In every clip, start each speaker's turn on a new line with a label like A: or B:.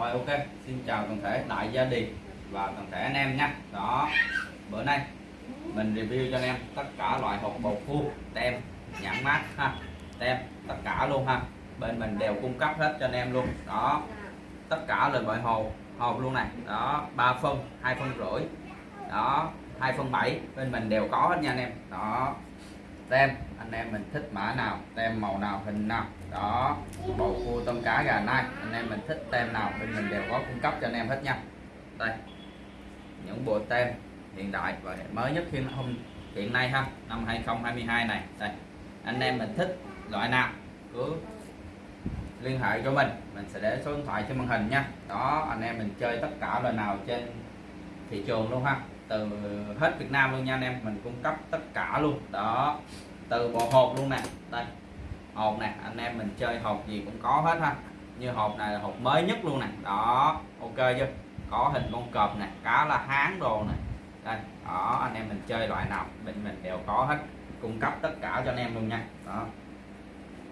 A: Rồi ok, xin chào toàn thể đại gia đình và toàn thể anh em nha. Đó, bữa nay mình review cho anh em tất cả loại hộp bầu cua, tem, nhãn mát ha, tem tất cả luôn ha. Bên mình đều cung cấp hết cho anh em luôn. Đó, tất cả là loại hộp hộp luôn này. Đó, 3 phân, hai phân rưỡi. Đó, hai phân bảy. bên mình đều có hết nha anh em. Đó, tem anh em mình thích mã nào tem màu nào hình nào đó bầu cua tôm cá gà nai. Anh em mình thích tem nào bên mình đều có cung cấp cho anh em hết nha. Đây, những bộ tem hiện đại và mới nhất hiện hôm, hiện nay ha, năm 2022 này. Đây, anh em mình thích loại nào cứ liên hệ cho mình mình sẽ để số điện thoại trên màn hình nha. Đó, anh em mình chơi tất cả loại nào trên thị trường luôn ha. Từ hết Việt Nam luôn nha anh em, mình cung cấp tất cả luôn. Đó, từ bộ hộp luôn nè. Đây hộp nè anh em mình chơi hộp gì cũng có hết ha. Như hộp này là hộp mới nhất luôn nè. Đó, ok chưa? Có hình con cọp nè cá là hán đồ nè. Đây, đó, anh em mình chơi loại nào bên mình đều có hết. Cung cấp tất cả cho anh em luôn nha. Đó.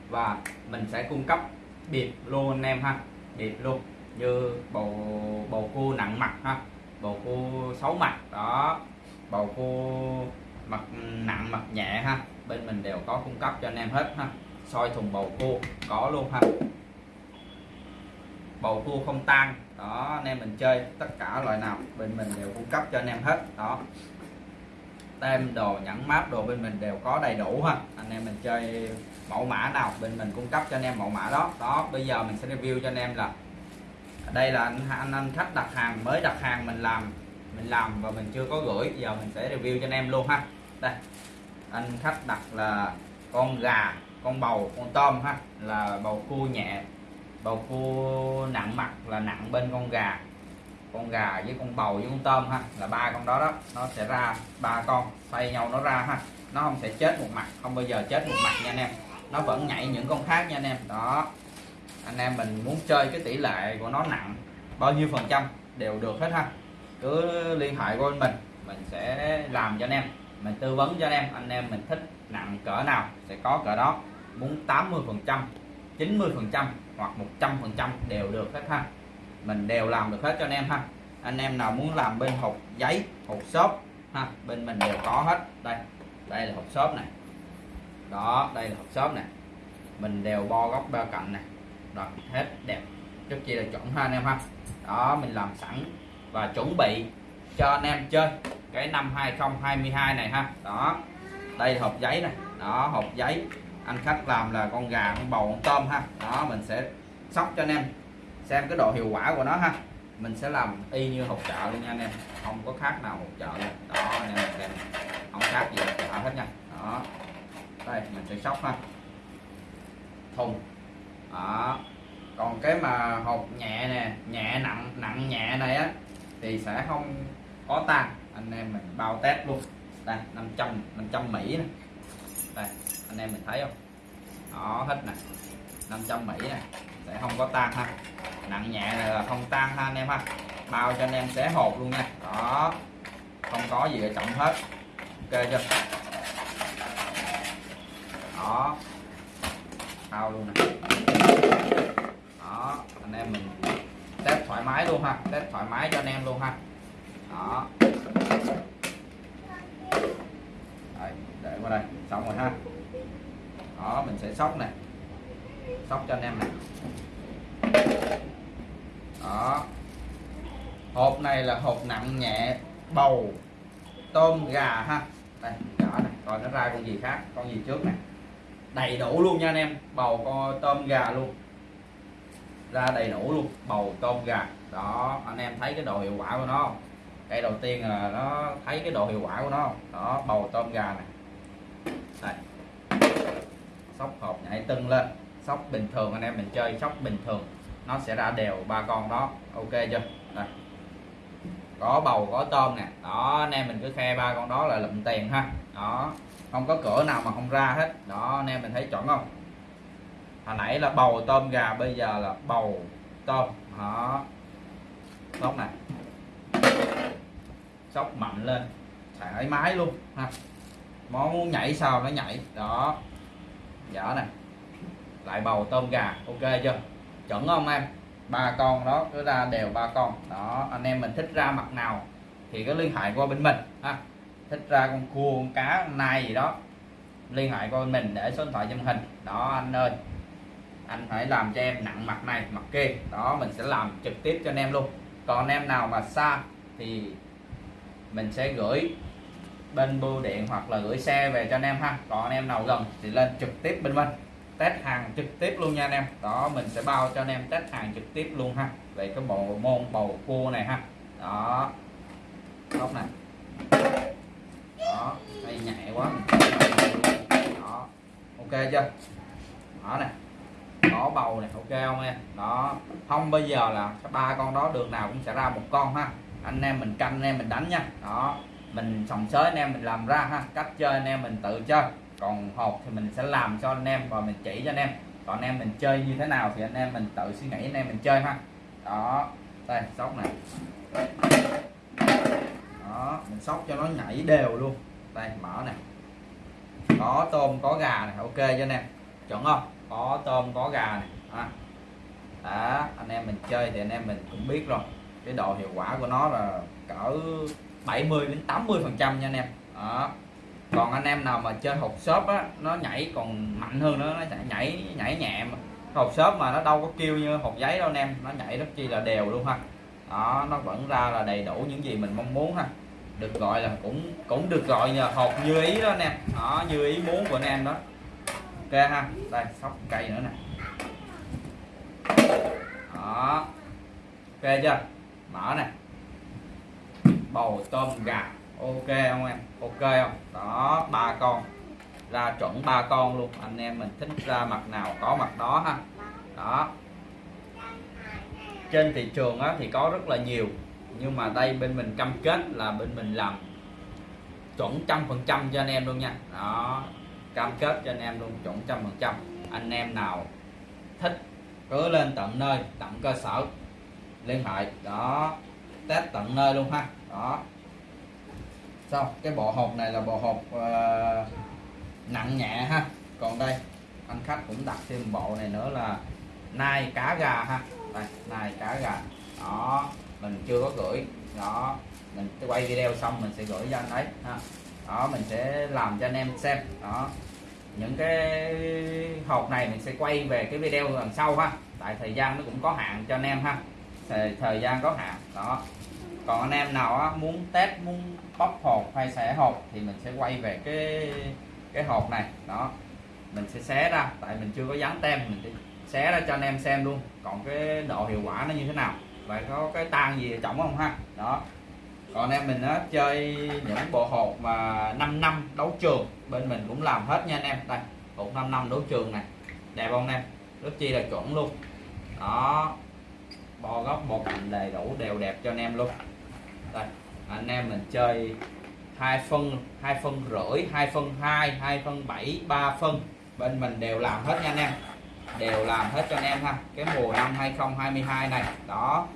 A: Và mình sẽ cung cấp biệt luôn anh em ha. Biệt luôn, như bầu bầu cua nặng mặt ha. Bầu cua xấu mặt, đó. Bầu cua mặt, nặng mặt nhẹ ha. Bên mình đều có cung cấp cho anh em hết ha soi thùng bầu cua. Có luôn ha. Bầu cua không tan. Đó anh em mình chơi tất cả loại nào bên mình đều cung cấp cho anh em hết. Đó. Tem đồ nhãn mát đồ bên mình đều có đầy đủ ha. Anh em mình chơi mẫu mã nào bên mình cung cấp cho anh em mẫu mã đó. Đó bây giờ mình sẽ review cho anh em là đây là anh anh, anh khách đặt hàng mới đặt hàng mình làm mình làm và mình chưa có gửi. Giờ mình sẽ review cho anh em luôn ha. Đây anh khách đặt là con gà con bầu, con tôm ha, là bầu cua nhẹ. Bầu cua nặng mặt là nặng bên con gà. Con gà với con bầu với con tôm ha, là ba con đó đó. Nó sẽ ra, ba con xoay nhau nó ra ha. Nó không sẽ chết một mặt, không bao giờ chết một mặt nha anh em. Nó vẫn nhảy những con khác nha anh em. Đó. Anh em mình muốn chơi cái tỷ lệ của nó nặng bao nhiêu phần trăm đều được hết ha. Cứ liên hệ với mình mình sẽ làm cho anh em. Mình tư vấn cho anh em anh em mình thích nặng cỡ nào sẽ có cỡ đó muốn 80 phần trăm 90 phần trăm hoặc 100 phần trăm đều được hết ha. Mình đều làm được hết cho anh em ha. Anh em nào muốn làm bên hộp giấy, hộp xốp ha, bên mình đều có hết. Đây đây là hộp xốp này. Đó, đây là hộp xốp này. Mình đều bo góc ba cạnh này. Rồi hết đẹp. Rất chi là chuẩn ha anh em ha. Đó, mình làm sẵn và chuẩn bị cho anh em chơi cái năm 2022 này ha. Đó, đây là hộp giấy này. Đó, hộp giấy anh khách làm là con gà, con bầu, con tôm ha. Đó, mình sẽ sóc cho anh em. Xem cái độ hiệu quả của nó ha. Mình sẽ làm y như hộp chợ luôn nha anh em. Không có khác nào hộp chợ luôn. Đó, anh em xem. Không khác gì hộp chợ hết nha. Đó. Đây, mình sẽ sóc ha. Thùng. Đó. Còn cái mà hộp nhẹ nè, nhẹ nặng nặng nhẹ này á, thì sẽ không có tan. Anh em mình bao test luôn. Đây 500 500 Mỹ này đây, anh em mình thấy không? Đó, hết nè. 500 Mỹ này sẽ không có tan ha. Nặng nhẹ là không tan ha anh em ha. Bao cho anh em xé hộp luôn nha. Đó. Không có gì ở trọng hết. Ok chưa? Đó. Bao luôn nè. Đó, anh em mình test thoải mái luôn ha. Test thoải mái cho anh em luôn ha. Đó đây, để qua đây xong rồi ha. Đó mình sẽ sóc này. Sóc cho anh em này. Đó. Hộp này là hộp nặng nhẹ bầu tôm gà ha. Đây gà này coi nó ra con gì khác con gì trước này. Đầy đủ luôn nha anh em bầu con tôm gà luôn. Ra đầy đủ luôn bầu tôm gà. Đó anh em thấy cái độ hiệu quả của nó không? Cái đầu tiên là nó thấy cái độ hiệu quả của nó không? Đó, bầu tôm gà này. Đây. Sóc hộp nhảy tưng lên. Sóc bình thường, anh em mình chơi sóc bình thường. Nó sẽ ra đều ba con đó. Ok chưa? Đây. Có bầu, có tôm nè. Đó, anh em mình cứ khe ba con đó là lụm tiền ha. Đó. Không có cửa nào mà không ra hết. Đó, anh em mình thấy chuẩn không? Hồi nãy là bầu tôm gà, bây giờ là bầu tôm. Đó. Tốt này sóc mạnh lên. Thoải mái luôn, ha. Món muốn nhảy sao nó nhảy. Đó. Dở này lại bầu tôm gà, ok chưa? Chuẩn không em? Ba con đó, cứ ra đều ba con. Đó, anh em mình thích ra mặt nào thì cứ liên hệ qua bên mình, ha. Thích ra con cua, con cá, con nai gì đó, liên hệ qua bên mình để số điện thoại trong hình. Đó, anh ơi. Anh phải làm cho em nặng mặt này, mặt kia. Đó, mình sẽ làm trực tiếp cho anh em luôn. Còn anh em nào mà xa thì mình sẽ gửi bên bưu điện hoặc là gửi xe về cho anh em ha. Còn anh em nào gần thì lên trực tiếp bên mình test hàng trực tiếp luôn nha anh em. Đó, mình sẽ bao cho anh em test hàng trực tiếp luôn ha. Về cái bộ môn bầu cua này ha. Đó. Góc này đó đây nhẹ quá. Đó. Ok chưa? Đó này có bầu này, ok không em? Đó. Không, bây giờ là ba con đó đường nào cũng sẽ ra một con ha anh em mình canh, anh em mình đánh nha. Đó, mình sòng sới anh em mình làm ra ha, cách chơi anh em mình tự chơi. Còn hộp thì mình sẽ làm cho anh em và mình chỉ cho anh em. Còn anh em mình chơi như thế nào thì anh em mình tự suy nghĩ, anh em mình chơi ha. Đó, đây, sóc này. Đó, mình sóc cho nó nhảy đều luôn. Đây mở này. Có tôm, có gà này, ok cho anh em. Chuẩn không? Có tôm, có gà này. À. đó, anh em mình chơi thì anh em mình cũng biết rồi cái độ hiệu quả của nó là cỡ 70 đến 80 phần trăm nha anh em. Đó. Còn anh em nào mà chơi hộp shop á, nó nhảy còn mạnh hơn nữa, nó nhảy nhảy nhẹ mà. Hộp shop mà nó đâu có kêu như hộp giấy đâu anh em, nó nhảy rất chi là đều luôn ha. Đó, nó vẫn ra là đầy đủ những gì mình mong muốn ha. Được gọi là cũng cũng được gọi là hộp như ý đó anh em. Đó, như ý muốn của anh em đó. Ok ha, đây, sóc cây nữa nè. Đó. Ok chưa? Mở nè. Bầu tôm gà. Ok không em? Ok không? Đó ba con. Ra chuẩn ba con luôn. Anh em mình thích ra mặt nào có mặt đó ha. Đó. Trên thị trường á, thì có rất là nhiều nhưng mà đây bên mình cam kết là bên mình làm chuẩn trăm phần trăm cho anh em luôn nha. Đó cam kết cho anh em luôn chuẩn trăm phần trăm. Anh em nào thích cứ lên tận nơi tận cơ sở liên hệ đó. Test tận nơi luôn ha. Đó. Xong cái bộ hộp này là bộ hộp uh, nặng nhẹ ha. Còn đây anh khách cũng đặt thêm bộ này nữa là nai cá gà ha. Đây nai cá gà. Đó mình chưa có gửi. Đó mình quay video xong mình sẽ gửi cho anh ấy ha. Đó mình sẽ làm cho anh em xem. Đó. Những cái hộp này mình sẽ quay về cái video lần sau ha. Tại thời gian nó cũng có hạn cho anh em ha thời, thời gian có hạn. Đó. Còn anh em nào á, muốn test muốn bóc hộp hay xẻ hộp thì mình sẽ quay về cái cái hộp này. Đó. Mình sẽ xé ra tại mình chưa có dán tem mình sẽ xé ra cho anh em xem luôn. Còn cái độ hiệu quả nó như thế nào? Và có cái tan gì trọng không ha? Đó. Còn anh em mình á chơi những bộ hộp mà 5 năm đấu trường bên mình cũng làm hết nha anh em. Đây hộp 5 năm đấu trường này. Đẹp không em? Rất chi là chuẩn luôn. Đó bo góc bo cạnh đầy đủ đều đẹp cho anh em luôn. Đây, anh em mình chơi hai phân hai phân rưỡi, hai phân hai hai phân bảy, ba phân. Bên mình đều làm hết nha anh em. Đều làm hết cho anh em ha. Cái mùa năm 2022 này, đó.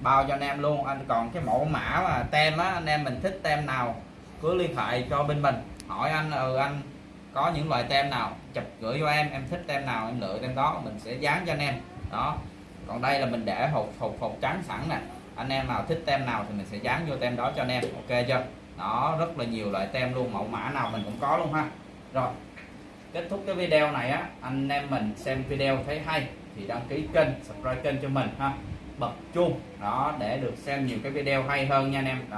A: Bao cho anh em luôn. Anh còn cái mẫu mã mà tem á, anh em mình thích tem nào, cứ liên hệ cho bên mình. Hỏi anh ừ anh có những loại tem nào, chụp gửi cho em. Em thích tem nào, em lựa tem đó, mình sẽ dán cho anh em. Đó còn đây là mình để hộp hộp hộp trắng sẵn nè. Anh em nào thích tem nào thì mình sẽ dán vô tem đó cho anh em. Ok chưa? Đó, rất là nhiều loại tem luôn, mẫu mã nào mình cũng có luôn ha. Rồi, kết thúc cái video này á, anh em mình xem video thấy hay thì đăng ký kênh, subscribe kênh cho mình ha. Bật chuông, đó, để được xem nhiều cái video hay hơn nha anh em. Đó.